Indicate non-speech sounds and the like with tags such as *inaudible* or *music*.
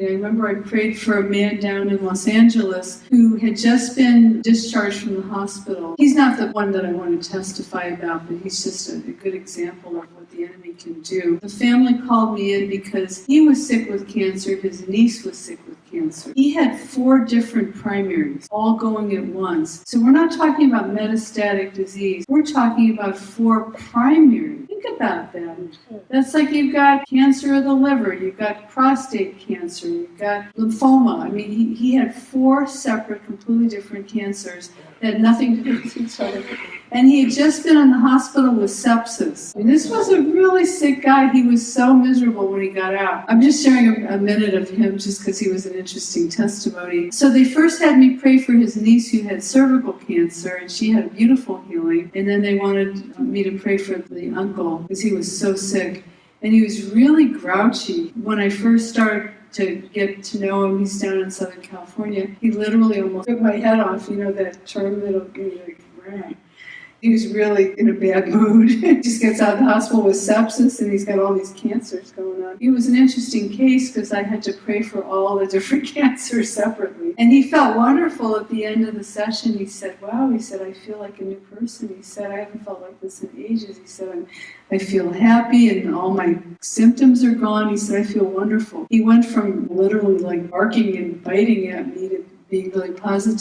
I remember I prayed for a man down in Los Angeles who had just been discharged from the hospital. He's not the one that I want to testify about, but he's just a, a good example of what the enemy can do. The family called me in because he was sick with cancer, his niece was sick with cancer. He had four different primaries, all going at once. So we're not talking about metastatic disease, we're talking about four primaries. Think about that. That's like you've got cancer of the liver, you've got prostate cancer, you've got lymphoma. I mean, he, he had four separate, completely different cancers that had nothing to do with each other. And he had just been in the hospital with sepsis. Mean, this was a really sick guy. He was so miserable when he got out. I'm just sharing a, a minute of him just because he was an interesting testimony. So they first had me pray for his niece who had cervical cancer, and she had a beautiful healing. And then they wanted me to pray for the uncle because he was so sick. And he was really grouchy. When I first started to get to know him, he's down in Southern California, he literally almost took my head off, you know, that term that'll be like, "Rah." He was really in a bad mood. *laughs* He just gets out of the hospital with sepsis and he's got all these cancers going on. It was an interesting case because I had to pray for all the *laughs* different cancers separately. And he felt wonderful at the end of the session. He said, Wow, he said, I feel like a new person. He said, I haven't felt like this in ages. He said, I'm, I feel happy and all my symptoms are gone. He said, I feel wonderful. He went from literally like barking and biting at me to being really positive.